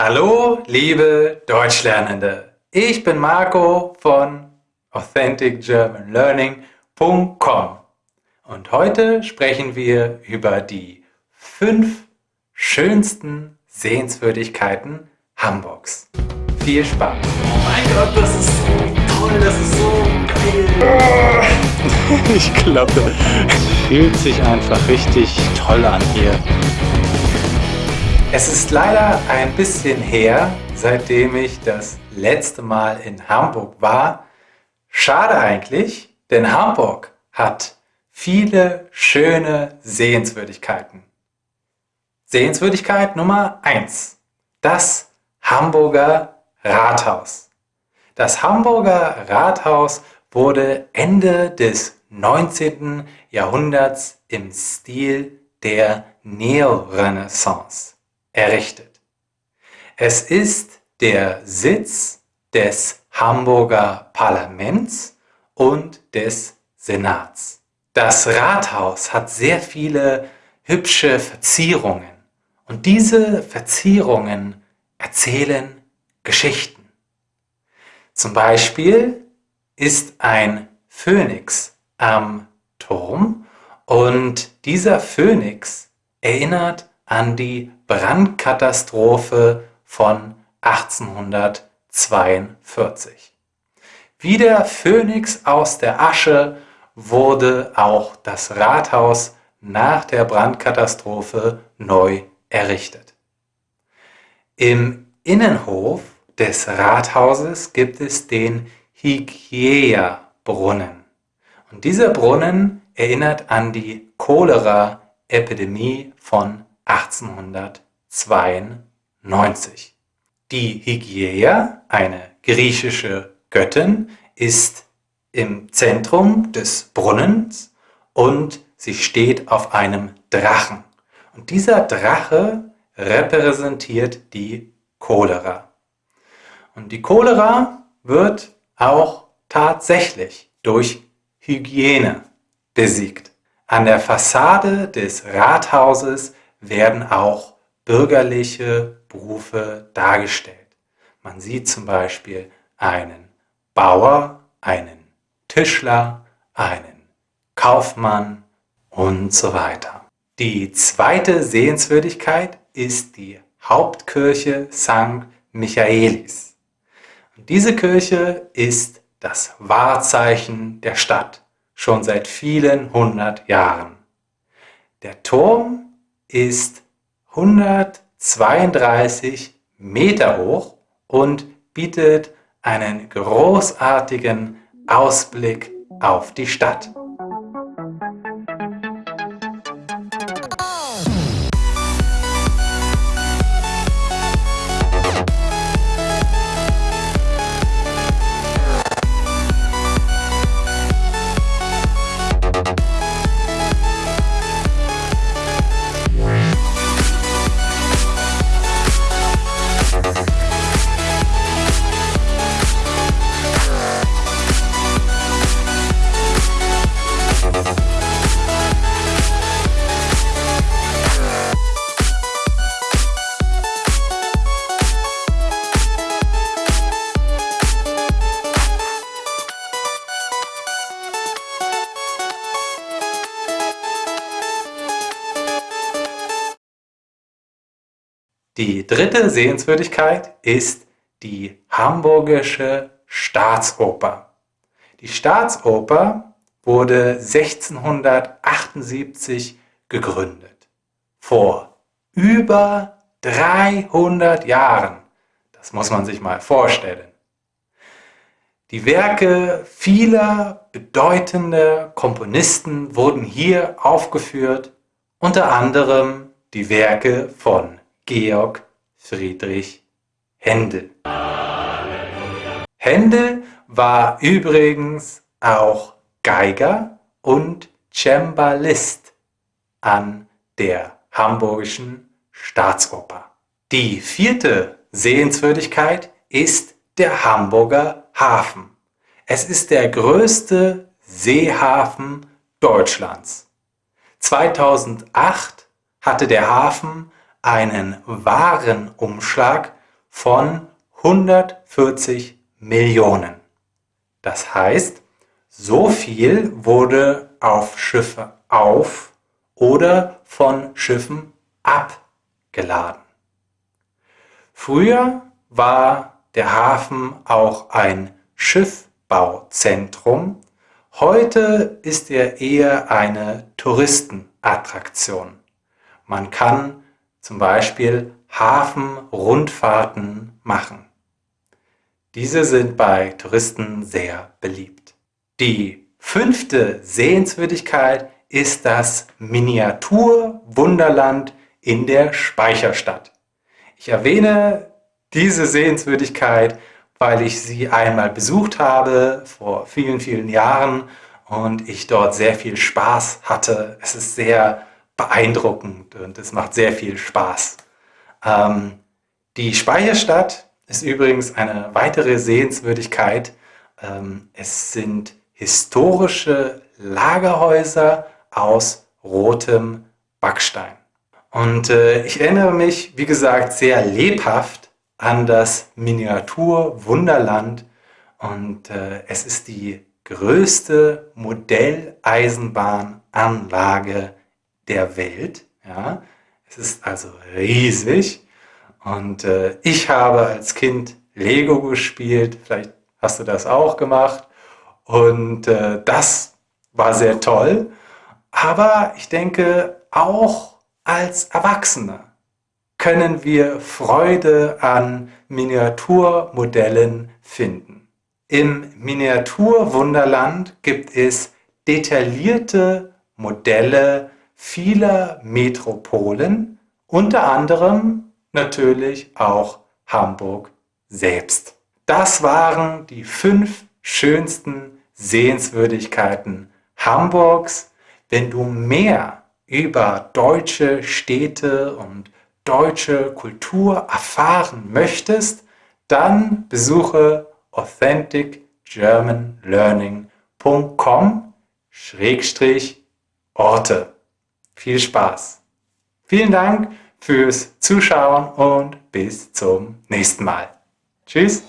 Hallo, liebe Deutschlernende. Ich bin Marco von AuthenticGermanLearning.com und heute sprechen wir über die fünf schönsten Sehenswürdigkeiten Hamburgs. Viel Spaß! Oh mein Gott, das ist so toll, das ist so geil! Ich glaube, fühlt sich einfach richtig toll an hier. Es ist leider ein bisschen her, seitdem ich das letzte Mal in Hamburg war. Schade eigentlich, denn Hamburg hat viele schöne Sehenswürdigkeiten. Sehenswürdigkeit Nummer 1. Das Hamburger Rathaus. Das Hamburger Rathaus wurde Ende des 19. Jahrhunderts im Stil der Neorenaissance errichtet. Es ist der Sitz des Hamburger Parlaments und des Senats. Das Rathaus hat sehr viele hübsche Verzierungen und diese Verzierungen erzählen Geschichten. Zum Beispiel ist ein Phönix am Turm und dieser Phönix erinnert an die Brandkatastrophe von 1842. Wie der Phönix aus der Asche wurde auch das Rathaus nach der Brandkatastrophe neu errichtet. Im Innenhof des Rathauses gibt es den Hygiea-Brunnen. Und dieser Brunnen erinnert an die Cholera-Epidemie von 1892. Die Hygieia, eine griechische Göttin, ist im Zentrum des Brunnens und sie steht auf einem Drachen. Und dieser Drache repräsentiert die Cholera. Und die Cholera wird auch tatsächlich durch Hygiene besiegt. An der Fassade des Rathauses werden auch bürgerliche Berufe dargestellt. Man sieht zum Beispiel einen Bauer, einen Tischler, einen Kaufmann und so weiter. Die zweite Sehenswürdigkeit ist die Hauptkirche St. Michaelis. Und diese Kirche ist das Wahrzeichen der Stadt, schon seit vielen hundert Jahren. Der Turm ist 132 Meter hoch und bietet einen großartigen Ausblick auf die Stadt. Die dritte Sehenswürdigkeit ist die Hamburgische Staatsoper. Die Staatsoper wurde 1678 gegründet. Vor über 300 Jahren. Das muss man sich mal vorstellen. Die Werke vieler bedeutender Komponisten wurden hier aufgeführt, unter anderem die Werke von Georg Friedrich Händel. Händel war übrigens auch Geiger und Cembalist an der Hamburgischen Staatsoper. Die vierte Sehenswürdigkeit ist der Hamburger Hafen. Es ist der größte Seehafen Deutschlands. 2008 hatte der Hafen einen Warenumschlag von 140 Millionen. Das heißt, so viel wurde auf Schiffe auf oder von Schiffen abgeladen. Früher war der Hafen auch ein Schiffbauzentrum. Heute ist er eher eine Touristenattraktion. Man kann zum Beispiel Hafenrundfahrten machen. Diese sind bei Touristen sehr beliebt. Die fünfte Sehenswürdigkeit ist das Miniaturwunderland in der Speicherstadt. Ich erwähne diese Sehenswürdigkeit, weil ich sie einmal besucht habe vor vielen, vielen Jahren und ich dort sehr viel Spaß hatte. Es ist sehr beeindruckend und es macht sehr viel Spaß. Ähm, die Speicherstadt ist übrigens eine weitere Sehenswürdigkeit. Ähm, es sind historische Lagerhäuser aus rotem Backstein. Und äh, ich erinnere mich, wie gesagt, sehr lebhaft an das Miniatur-Wunderland und äh, es ist die größte Modelleisenbahnanlage der Welt. Ja? Es ist also riesig und äh, ich habe als Kind Lego gespielt, vielleicht hast du das auch gemacht und äh, das war sehr toll, aber ich denke auch als Erwachsene können wir Freude an Miniaturmodellen finden. Im Miniaturwunderland gibt es detaillierte Modelle vieler Metropolen, unter anderem natürlich auch Hamburg selbst. Das waren die fünf schönsten Sehenswürdigkeiten Hamburgs. Wenn du mehr über deutsche Städte und deutsche Kultur erfahren möchtest, dann besuche authenticgermanlearning.com Orte viel Spaß. Vielen Dank fürs Zuschauen und bis zum nächsten Mal. Tschüss.